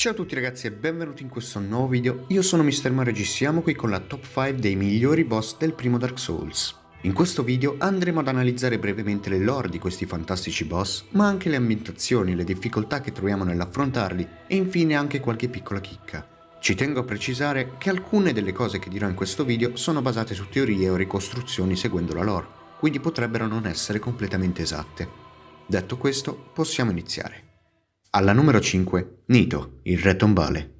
Ciao a tutti ragazzi e benvenuti in questo nuovo video, io sono Mr. Mario G, siamo qui con la top 5 dei migliori boss del primo Dark Souls. In questo video andremo ad analizzare brevemente le lore di questi fantastici boss, ma anche le ambientazioni, le difficoltà che troviamo nell'affrontarli e infine anche qualche piccola chicca. Ci tengo a precisare che alcune delle cose che dirò in questo video sono basate su teorie o ricostruzioni seguendo la lore, quindi potrebbero non essere completamente esatte. Detto questo, possiamo iniziare. Alla numero 5, Nito, il re tombale.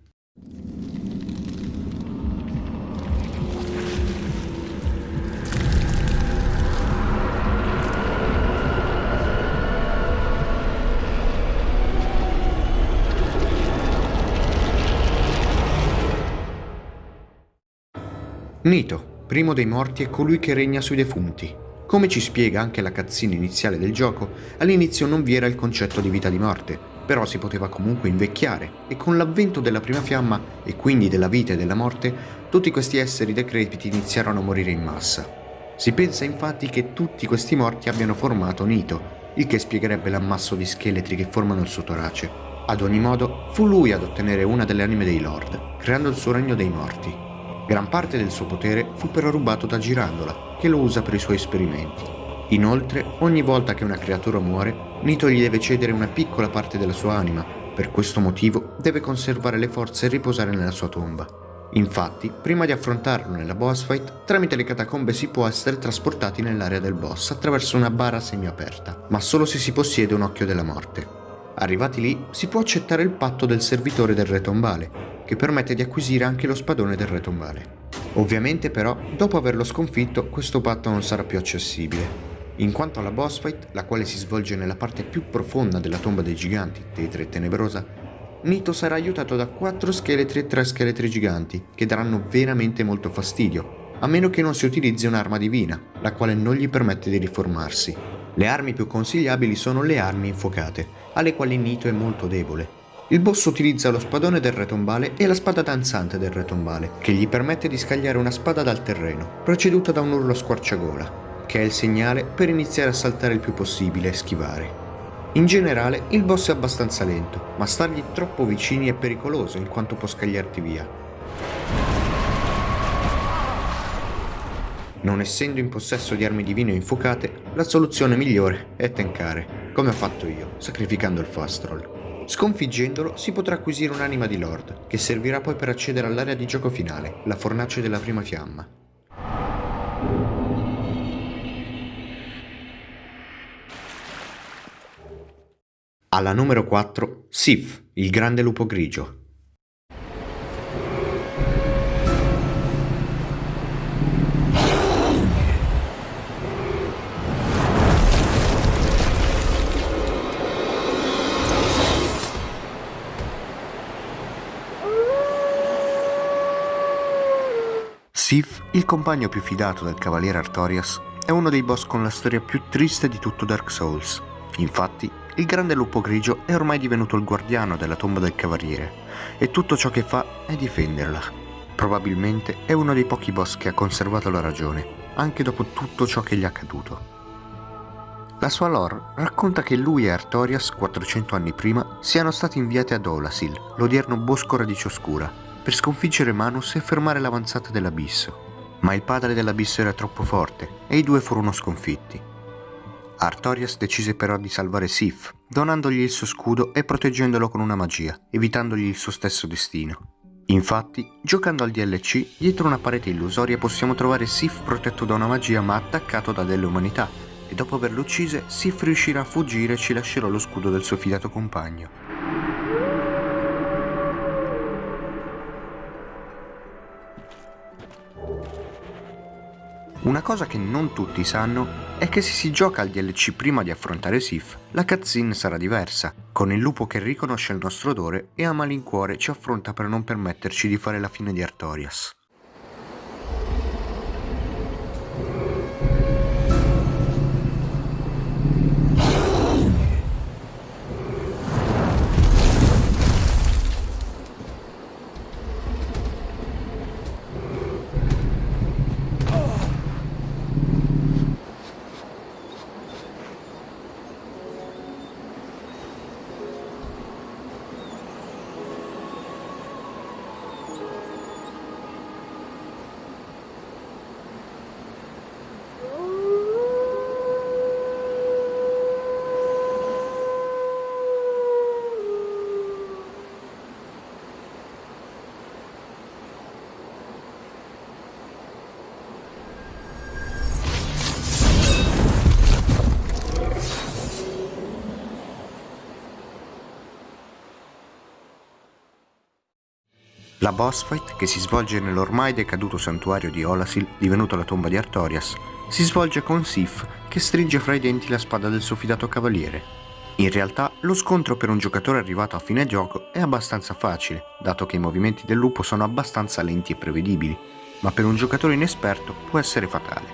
Nito, primo dei morti, è colui che regna sui defunti. Come ci spiega anche la cazzina iniziale del gioco, all'inizio non vi era il concetto di vita di morte, però si poteva comunque invecchiare e con l'avvento della prima fiamma e quindi della vita e della morte, tutti questi esseri decrepiti iniziarono a morire in massa. Si pensa infatti che tutti questi morti abbiano formato Nito, il che spiegherebbe l'ammasso di scheletri che formano il suo torace. Ad ogni modo, fu lui ad ottenere una delle anime dei Lord, creando il suo regno dei morti. Gran parte del suo potere fu però rubato da Girandola, che lo usa per i suoi esperimenti. Inoltre, ogni volta che una creatura muore, Nito gli deve cedere una piccola parte della sua anima, per questo motivo deve conservare le forze e riposare nella sua tomba. Infatti, prima di affrontarlo nella boss fight, tramite le catacombe si può essere trasportati nell'area del boss attraverso una bara semiaperta, ma solo se si possiede un occhio della morte. Arrivati lì, si può accettare il patto del servitore del re tombale, che permette di acquisire anche lo spadone del re tombale. Ovviamente però, dopo averlo sconfitto, questo patto non sarà più accessibile, in quanto alla boss fight, la quale si svolge nella parte più profonda della tomba dei giganti, tetra e tenebrosa, Nito sarà aiutato da quattro scheletri e tre scheletri giganti, che daranno veramente molto fastidio, a meno che non si utilizzi un'arma divina, la quale non gli permette di riformarsi. Le armi più consigliabili sono le armi infuocate, alle quali Nito è molto debole. Il boss utilizza lo spadone del re tombale e la spada danzante del re tombale, che gli permette di scagliare una spada dal terreno, preceduta da un urlo squarciagola, che è il segnale per iniziare a saltare il più possibile e schivare. In generale il boss è abbastanza lento, ma stargli troppo vicini è pericoloso in quanto può scagliarti via. Non essendo in possesso di armi divine o infuocate, la soluzione migliore è tankare, come ho fatto io, sacrificando il fast roll. Sconfiggendolo si potrà acquisire un'anima di Lord, che servirà poi per accedere all'area di gioco finale, la fornace della prima fiamma. Alla numero 4, Sif, il grande lupo grigio. Sif, il compagno più fidato del cavaliere Artorias, è uno dei boss con la storia più triste di tutto Dark Souls. Infatti, il grande lupo grigio è ormai divenuto il guardiano della tomba del cavaliere e tutto ciò che fa è difenderla. Probabilmente è uno dei pochi boss che ha conservato la ragione, anche dopo tutto ciò che gli è accaduto. La sua lore racconta che lui e Artorias, 400 anni prima, siano stati inviati ad Olasil, l'odierno bosco radice oscura, per sconfiggere Manus e fermare l'avanzata dell'Abisso. Ma il padre dell'Abisso era troppo forte e i due furono sconfitti. Artorias decise però di salvare Sif, donandogli il suo scudo e proteggendolo con una magia, evitandogli il suo stesso destino. Infatti, giocando al DLC, dietro una parete illusoria possiamo trovare Sif protetto da una magia ma attaccato da delle umanità, e dopo averlo uccise, Sif riuscirà a fuggire e ci lascerà lo scudo del suo fidato compagno. Una cosa che non tutti sanno è che se si gioca al DLC prima di affrontare Sif, la cutscene sarà diversa, con il lupo che riconosce il nostro odore e a malincuore ci affronta per non permetterci di fare la fine di Artorias. La boss fight, che si svolge nell'ormai decaduto santuario di Olasil, divenuto la tomba di Artorias, si svolge con Sif che stringe fra i denti la spada del suo fidato cavaliere. In realtà, lo scontro per un giocatore arrivato a fine gioco è abbastanza facile, dato che i movimenti del lupo sono abbastanza lenti e prevedibili, ma per un giocatore inesperto può essere fatale.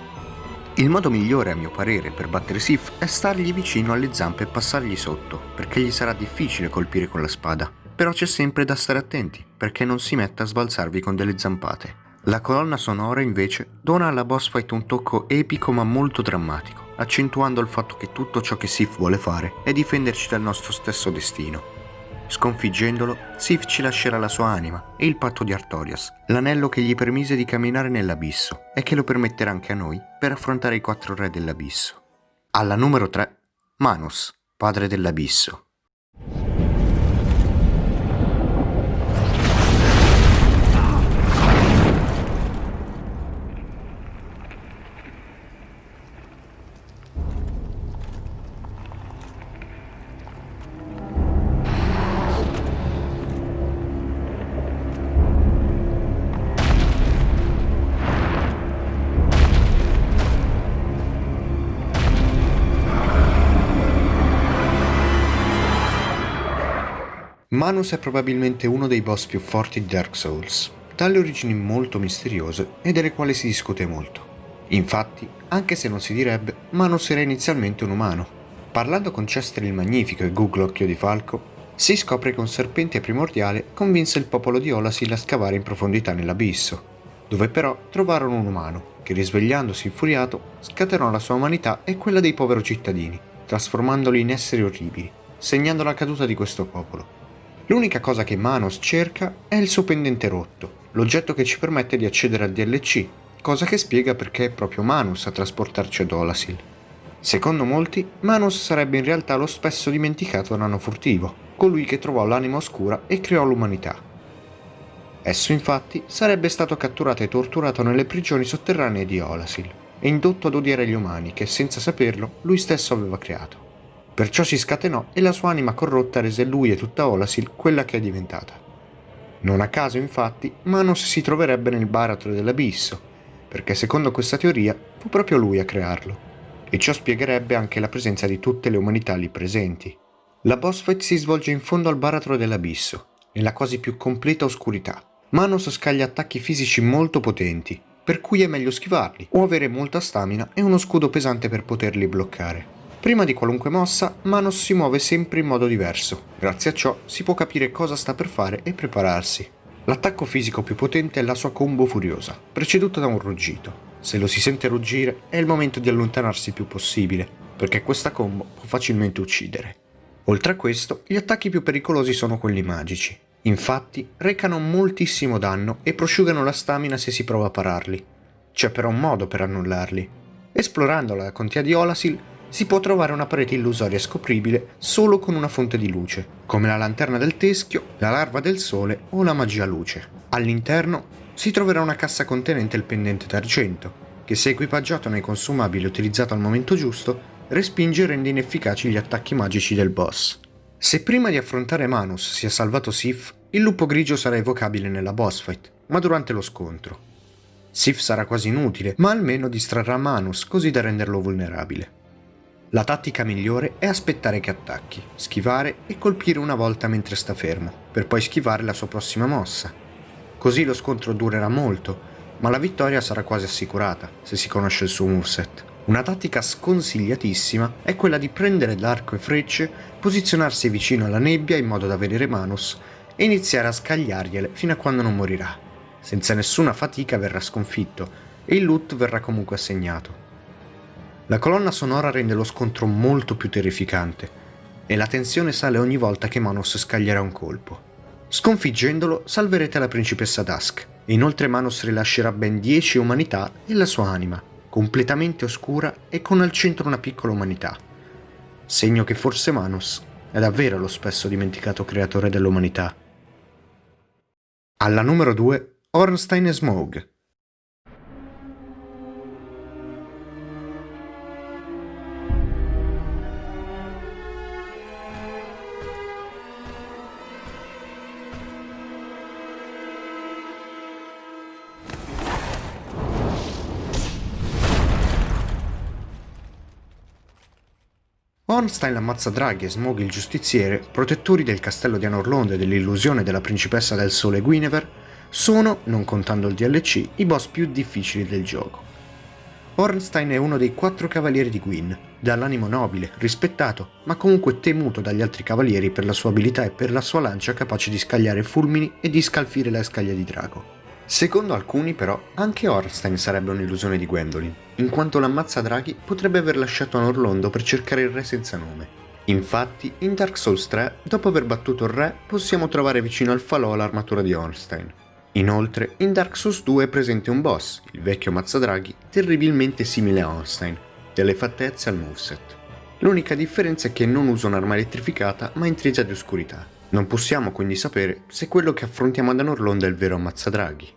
Il modo migliore a mio parere per battere Sif è stargli vicino alle zampe e passargli sotto, perché gli sarà difficile colpire con la spada, però c'è sempre da stare attenti, perché non si metta a sbalzarvi con delle zampate. La colonna sonora invece dona alla boss fight un tocco epico ma molto drammatico, accentuando il fatto che tutto ciò che Sif vuole fare è difenderci dal nostro stesso destino. Sconfiggendolo, Sif ci lascerà la sua anima e il patto di Artorias, l'anello che gli permise di camminare nell'abisso e che lo permetterà anche a noi per affrontare i quattro re dell'abisso. Alla numero 3, Manos, padre dell'abisso. Manus è probabilmente uno dei boss più forti di Dark Souls, dalle origini molto misteriose e delle quali si discute molto. Infatti, anche se non si direbbe, Manus era inizialmente un umano. Parlando con Chester il Magnifico e Google Occhio di Falco, si scopre che un serpente primordiale convinse il popolo di Olasil a scavare in profondità nell'abisso, dove però trovarono un umano che risvegliandosi infuriato scatenò la sua umanità e quella dei poveri cittadini, trasformandoli in esseri orribili, segnando la caduta di questo popolo. L'unica cosa che Manos cerca è il suo pendente rotto, l'oggetto che ci permette di accedere al DLC, cosa che spiega perché è proprio Manus a trasportarci ad Olasil. Secondo molti, Manus sarebbe in realtà lo spesso dimenticato nano furtivo, colui che trovò l'anima oscura e creò l'umanità. Esso infatti sarebbe stato catturato e torturato nelle prigioni sotterranee di Olasil e indotto ad odiare gli umani che senza saperlo lui stesso aveva creato. Perciò si scatenò e la sua anima corrotta rese lui e tutta Olasil quella che è diventata. Non a caso, infatti, Manos si troverebbe nel baratro dell'abisso, perché secondo questa teoria fu proprio lui a crearlo. E ciò spiegherebbe anche la presenza di tutte le umanità lì presenti. La boss fight si svolge in fondo al baratro dell'abisso, nella quasi più completa oscurità. Manos scaglia attacchi fisici molto potenti, per cui è meglio schivarli o avere molta stamina e uno scudo pesante per poterli bloccare. Prima di qualunque mossa, Manos si muove sempre in modo diverso. Grazie a ciò si può capire cosa sta per fare e prepararsi. L'attacco fisico più potente è la sua combo furiosa, preceduta da un ruggito. Se lo si sente ruggire è il momento di allontanarsi il più possibile, perché questa combo può facilmente uccidere. Oltre a questo, gli attacchi più pericolosi sono quelli magici. Infatti, recano moltissimo danno e prosciugano la stamina se si prova a pararli. C'è però un modo per annullarli. Esplorando la contea di Olasil, si può trovare una parete illusoria scopribile solo con una fonte di luce, come la lanterna del teschio, la larva del sole o la magia luce. All'interno si troverà una cassa contenente il pendente d'argento, che se equipaggiato nei consumabili e utilizzato al momento giusto, respinge e rende inefficaci gli attacchi magici del boss. Se prima di affrontare Manus si è salvato Sif, il lupo grigio sarà evocabile nella boss fight, ma durante lo scontro. Sif sarà quasi inutile, ma almeno distrarrà Manus così da renderlo vulnerabile. La tattica migliore è aspettare che attacchi, schivare e colpire una volta mentre sta fermo, per poi schivare la sua prossima mossa. Così lo scontro durerà molto, ma la vittoria sarà quasi assicurata, se si conosce il suo moveset. Una tattica sconsigliatissima è quella di prendere l'arco e frecce, posizionarsi vicino alla nebbia in modo da vedere Manus e iniziare a scagliargliele fino a quando non morirà. Senza nessuna fatica verrà sconfitto e il loot verrà comunque assegnato. La colonna sonora rende lo scontro molto più terrificante e la tensione sale ogni volta che Manos scaglierà un colpo. Sconfiggendolo salverete la principessa Dusk e inoltre Manos rilascerà ben 10 umanità e la sua anima, completamente oscura e con al centro una piccola umanità. Segno che forse Manos è davvero lo spesso dimenticato creatore dell'umanità. Alla numero 2 Ornstein e Smough Ornstein ammazza Draghi e Smog il giustiziere, protettori del castello di Anorlond e dell'illusione della principessa del sole Guinevere, sono, non contando il DLC, i boss più difficili del gioco. Ornstein è uno dei quattro cavalieri di Gwyn, dall'animo nobile, rispettato, ma comunque temuto dagli altri cavalieri per la sua abilità e per la sua lancia capace di scagliare fulmini e di scalfire la scaglia di drago. Secondo alcuni però, anche Ornstein sarebbe un'illusione di Gwendolyn, in quanto l'ammazza draghi potrebbe aver lasciato Anorlondo per cercare il re senza nome. Infatti, in Dark Souls 3, dopo aver battuto il re, possiamo trovare vicino al falò l'armatura di Ornstein. Inoltre, in Dark Souls 2 è presente un boss, il vecchio Mazzadraghi, terribilmente simile a Ornstein, delle fattezze al moveset. L'unica differenza è che non usa un'arma elettrificata ma intrisa di oscurità. Non possiamo quindi sapere se quello che affrontiamo ad Anorlonda è il vero Mazzadraghi.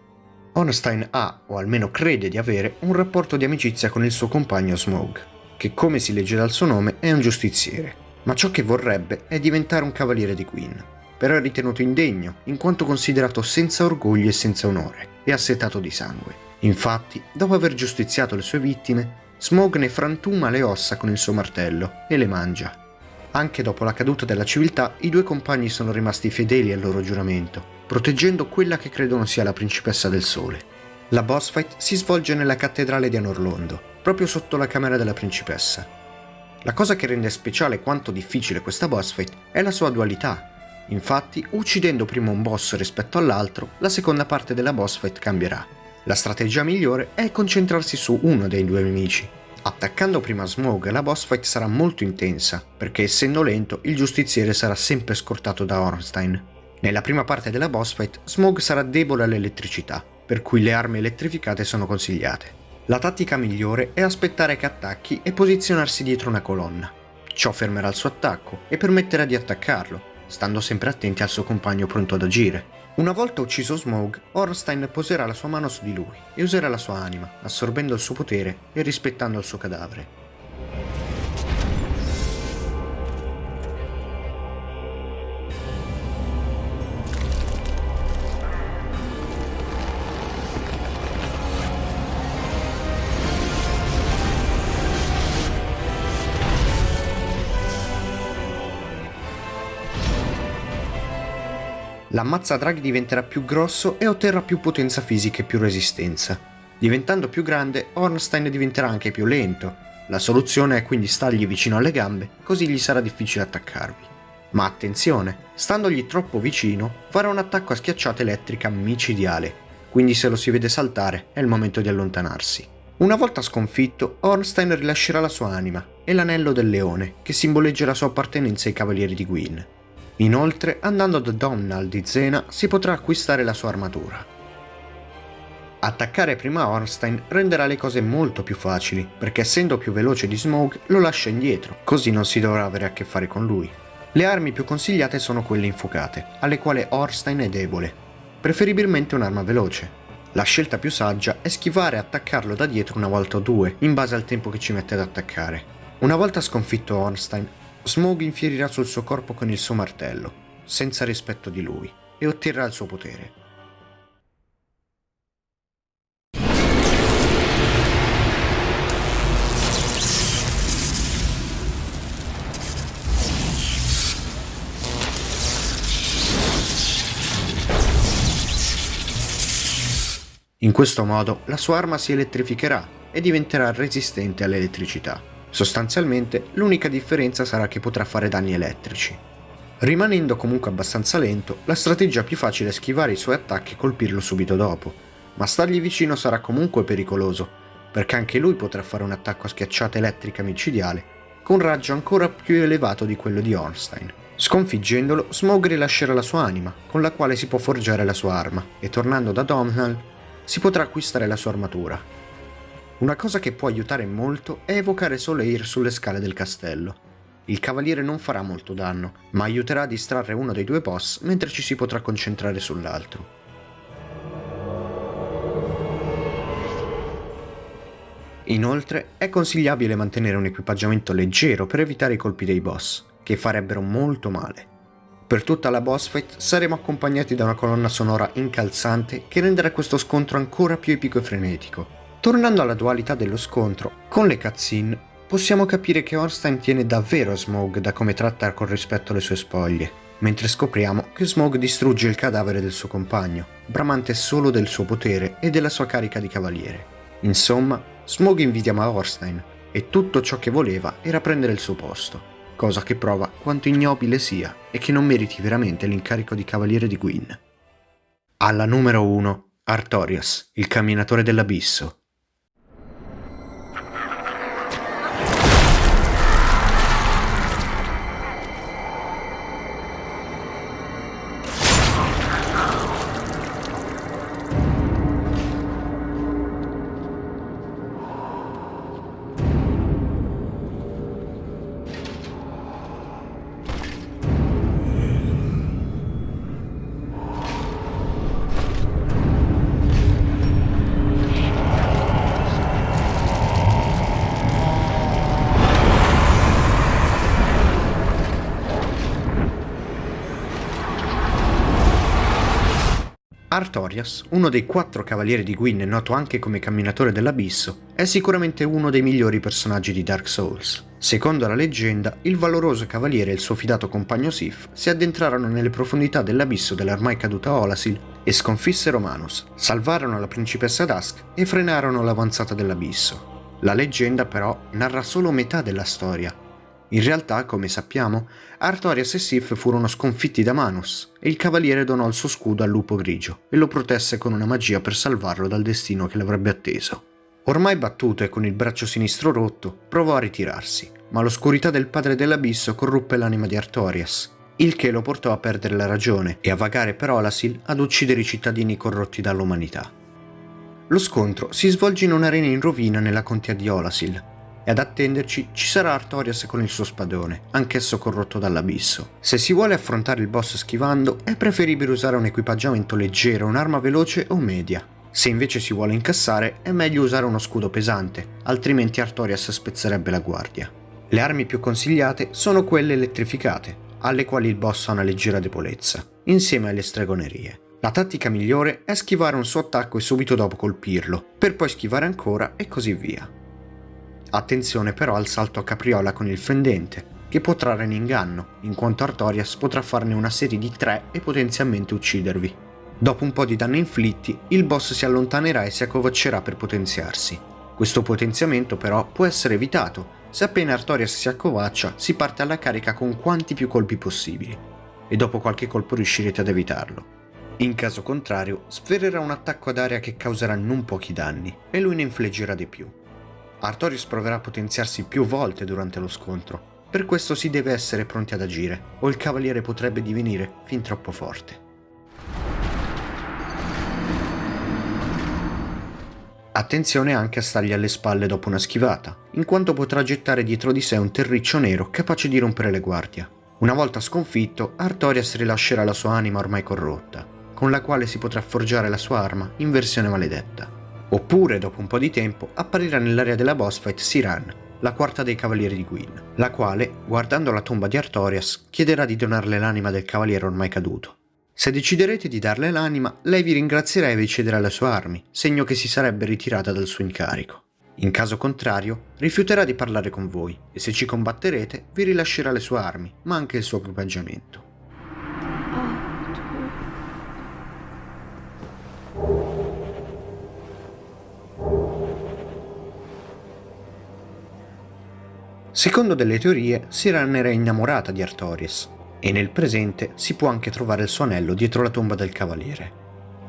Ornstein ha, o almeno crede di avere, un rapporto di amicizia con il suo compagno Smog, che come si legge dal suo nome è un giustiziere, ma ciò che vorrebbe è diventare un cavaliere di Queen però è ritenuto indegno, in quanto considerato senza orgoglio e senza onore, e assetato di sangue. Infatti, dopo aver giustiziato le sue vittime, Smog ne frantuma le ossa con il suo martello e le mangia. Anche dopo la caduta della civiltà, i due compagni sono rimasti fedeli al loro giuramento, proteggendo quella che credono sia la principessa del sole. La boss fight si svolge nella cattedrale di Anorlondo, proprio sotto la camera della principessa. La cosa che rende speciale quanto difficile questa boss fight è la sua dualità, Infatti, uccidendo prima un boss rispetto all'altro, la seconda parte della boss fight cambierà. La strategia migliore è concentrarsi su uno dei due nemici. Attaccando prima Smog la boss fight sarà molto intensa, perché essendo lento il giustiziere sarà sempre scortato da Ornstein. Nella prima parte della boss fight Smog sarà debole all'elettricità, per cui le armi elettrificate sono consigliate. La tattica migliore è aspettare che attacchi e posizionarsi dietro una colonna. Ciò fermerà il suo attacco e permetterà di attaccarlo, stando sempre attenti al suo compagno pronto ad agire. Una volta ucciso Smog, Ornstein poserà la sua mano su di lui e userà la sua anima, assorbendo il suo potere e rispettando il suo cadavere. L'ammazza draghi diventerà più grosso e otterrà più potenza fisica e più resistenza. Diventando più grande, Ornstein diventerà anche più lento. La soluzione è quindi stargli vicino alle gambe, così gli sarà difficile attaccarvi. Ma attenzione, standogli troppo vicino, farà un attacco a schiacciata elettrica micidiale, quindi se lo si vede saltare è il momento di allontanarsi. Una volta sconfitto, Ornstein rilascerà la sua anima e l'anello del leone, che simboleggia la sua appartenenza ai cavalieri di Gwyn. Inoltre, andando da Domnall di Zena, si potrà acquistare la sua armatura. Attaccare prima Ornstein renderà le cose molto più facili, perché essendo più veloce di Smog lo lascia indietro, così non si dovrà avere a che fare con lui. Le armi più consigliate sono quelle infuocate, alle quali Ornstein è debole, preferibilmente un'arma veloce. La scelta più saggia è schivare e attaccarlo da dietro una volta o due, in base al tempo che ci mette ad attaccare. Una volta sconfitto Ornstein, Smog infierirà sul suo corpo con il suo martello, senza rispetto di lui, e otterrà il suo potere. In questo modo la sua arma si elettrificherà e diventerà resistente all'elettricità. Sostanzialmente l'unica differenza sarà che potrà fare danni elettrici. Rimanendo comunque abbastanza lento, la strategia più facile è schivare i suoi attacchi e colpirlo subito dopo, ma stargli vicino sarà comunque pericoloso, perché anche lui potrà fare un attacco a schiacciata elettrica micidiale, con raggio ancora più elevato di quello di Ornstein. Sconfiggendolo, Smog rilascerà la sua anima, con la quale si può forgiare la sua arma, e tornando da Domhnall si potrà acquistare la sua armatura, una cosa che può aiutare molto è evocare Soleil sulle scale del castello. Il cavaliere non farà molto danno, ma aiuterà a distrarre uno dei due boss mentre ci si potrà concentrare sull'altro. Inoltre è consigliabile mantenere un equipaggiamento leggero per evitare i colpi dei boss, che farebbero molto male. Per tutta la boss fight saremo accompagnati da una colonna sonora incalzante che renderà questo scontro ancora più epico e frenetico, Tornando alla dualità dello scontro, con le cutscene, possiamo capire che Orstein tiene davvero Smog da come tratta con rispetto le sue spoglie, mentre scopriamo che Smog distrugge il cadavere del suo compagno, bramante solo del suo potere e della sua carica di cavaliere. Insomma, Smog invidiava Orstein e tutto ciò che voleva era prendere il suo posto, cosa che prova quanto ignobile sia e che non meriti veramente l'incarico di cavaliere di Gwyn. Alla numero 1, Artorias, il camminatore dell'abisso, Artorias, uno dei quattro cavalieri di Gwyn noto anche come camminatore dell'abisso, è sicuramente uno dei migliori personaggi di Dark Souls. Secondo la leggenda, il valoroso cavaliere e il suo fidato compagno Sif si addentrarono nelle profondità dell'abisso dell'ormai caduta Olasil e sconfissero Manus, salvarono la principessa Dusk e frenarono l'avanzata dell'abisso. La leggenda però narra solo metà della storia, in realtà, come sappiamo, Artorias e Sif furono sconfitti da Manus e il cavaliere donò il suo scudo al lupo grigio e lo protesse con una magia per salvarlo dal destino che l'avrebbe atteso. Ormai battuto e con il braccio sinistro rotto, provò a ritirarsi, ma l'oscurità del padre dell'abisso corruppe l'anima di Artorias, il che lo portò a perdere la ragione e a vagare per Olasil ad uccidere i cittadini corrotti dall'umanità. Lo scontro si svolge in un'arena in rovina nella contea di Olasil, e ad attenderci ci sarà Artorias con il suo spadone, anch'esso corrotto dall'abisso. Se si vuole affrontare il boss schivando, è preferibile usare un equipaggiamento leggero, un'arma veloce o media. Se invece si vuole incassare, è meglio usare uno scudo pesante, altrimenti Artorias spezzerebbe la guardia. Le armi più consigliate sono quelle elettrificate, alle quali il boss ha una leggera debolezza, insieme alle stregonerie. La tattica migliore è schivare un suo attacco e subito dopo colpirlo, per poi schivare ancora e così via. Attenzione però al salto a capriola con il fendente, che può trarre in inganno, in quanto Artorias potrà farne una serie di tre e potenzialmente uccidervi. Dopo un po' di danni inflitti, il boss si allontanerà e si accovaccerà per potenziarsi. Questo potenziamento però può essere evitato, se appena Artorias si accovaccia si parte alla carica con quanti più colpi possibili, e dopo qualche colpo riuscirete ad evitarlo. In caso contrario, sferrerà un attacco ad area che causerà non pochi danni, e lui ne infliggerà di più. Artorius proverà a potenziarsi più volte durante lo scontro. Per questo si deve essere pronti ad agire, o il cavaliere potrebbe divenire fin troppo forte. Attenzione anche a stargli alle spalle dopo una schivata, in quanto potrà gettare dietro di sé un terriccio nero capace di rompere le guardie. Una volta sconfitto, Artorias rilascerà la sua anima ormai corrotta, con la quale si potrà forgiare la sua arma in versione maledetta. Oppure, dopo un po' di tempo, apparirà nell'area della boss fight Siran, la quarta dei cavalieri di Gwyn, la quale, guardando la tomba di Artorias, chiederà di donarle l'anima del cavaliere ormai caduto. Se deciderete di darle l'anima, lei vi ringrazierà e vi cederà le sue armi, segno che si sarebbe ritirata dal suo incarico. In caso contrario, rifiuterà di parlare con voi e se ci combatterete vi rilascerà le sue armi, ma anche il suo equipaggiamento. Secondo delle teorie, Siran era innamorata di Artorias, e nel presente si può anche trovare il suo anello dietro la tomba del cavaliere.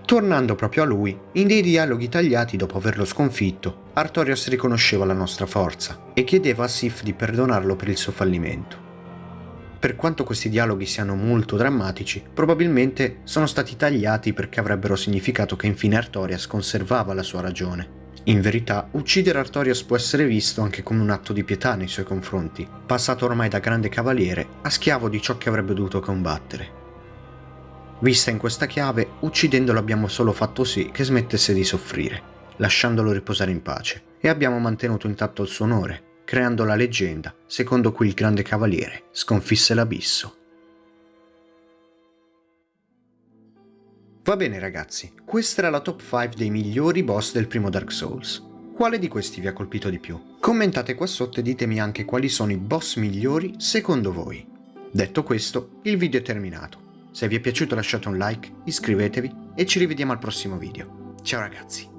Tornando proprio a lui, in dei dialoghi tagliati dopo averlo sconfitto, Artorias riconosceva la nostra forza e chiedeva a Sif di perdonarlo per il suo fallimento. Per quanto questi dialoghi siano molto drammatici, probabilmente sono stati tagliati perché avrebbero significato che infine Artorias conservava la sua ragione in verità, uccidere Artorias può essere visto anche come un atto di pietà nei suoi confronti, passato ormai da grande cavaliere a schiavo di ciò che avrebbe dovuto combattere. Vista in questa chiave, uccidendolo abbiamo solo fatto sì che smettesse di soffrire, lasciandolo riposare in pace, e abbiamo mantenuto intatto il suo onore, creando la leggenda secondo cui il grande cavaliere sconfisse l'abisso. Va bene ragazzi, questa era la top 5 dei migliori boss del primo Dark Souls. Quale di questi vi ha colpito di più? Commentate qua sotto e ditemi anche quali sono i boss migliori secondo voi. Detto questo, il video è terminato. Se vi è piaciuto lasciate un like, iscrivetevi e ci rivediamo al prossimo video. Ciao ragazzi!